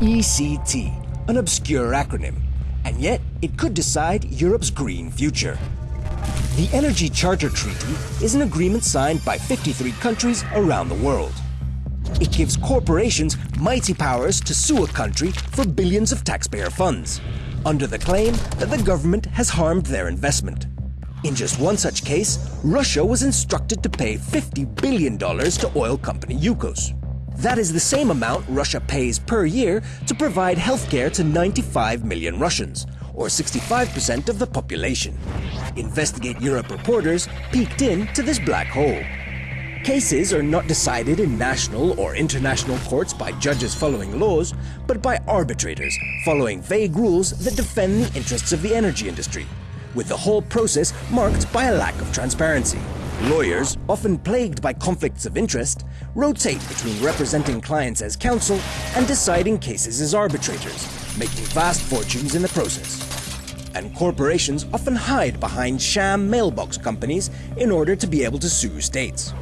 ECT, an obscure acronym, and yet it could decide Europe's green future. The Energy Charter Treaty is an agreement signed by 53 countries around the world. It gives corporations mighty powers to sue a country for billions of taxpayer funds, under the claim that the government has harmed their investment. In just one such case, Russia was instructed to pay $50 billion to oil company Yukos. That is the same amount Russia pays per year to provide healthcare to 95 million Russians, or 65% of the population. Investigate Europe reporters peeked into this black hole. Cases are not decided in national or international courts by judges following laws, but by arbitrators following vague rules that defend the interests of the energy industry, with the whole process marked by a lack of transparency. Lawyers, often plagued by conflicts of interest, rotate between representing clients as counsel and deciding cases as arbitrators, making vast fortunes in the process. And corporations often hide behind sham mailbox companies in order to be able to sue states.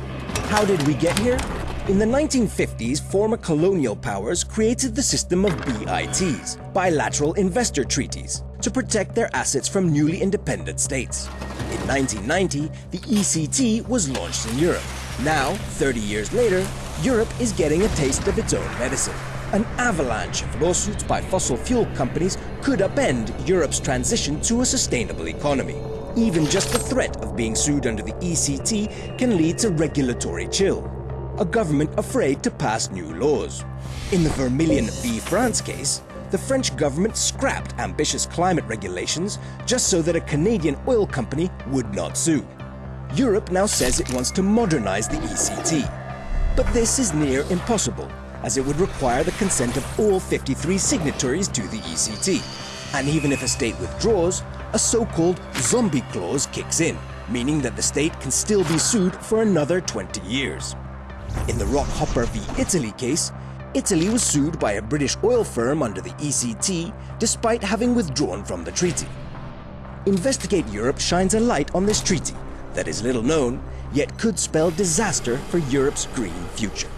How did we get here? In the 1950s, former colonial powers created the system of BITs, bilateral investor treaties, to protect their assets from newly independent states. In 1990, the ECT was launched in Europe. Now, 30 years later, Europe is getting a taste of its own medicine. An avalanche of lawsuits by fossil fuel companies could upend Europe's transition to a sustainable economy. Even just the threat of being sued under the ECT can lead to regulatory chill. A government afraid to pass new laws. In the Vermilion v France case, the French government scrapped ambitious climate regulations just so that a Canadian oil company would not sue. Europe now says it wants to modernize the ECT. But this is near impossible, as it would require the consent of all 53 signatories to the ECT. And even if a state withdraws, a so-called zombie clause kicks in, meaning that the state can still be sued for another 20 years. In the Rockhopper v Italy case, Italy was sued by a British oil firm under the ECT despite having withdrawn from the treaty. Investigate Europe shines a light on this treaty that is little known, yet could spell disaster for Europe's green future.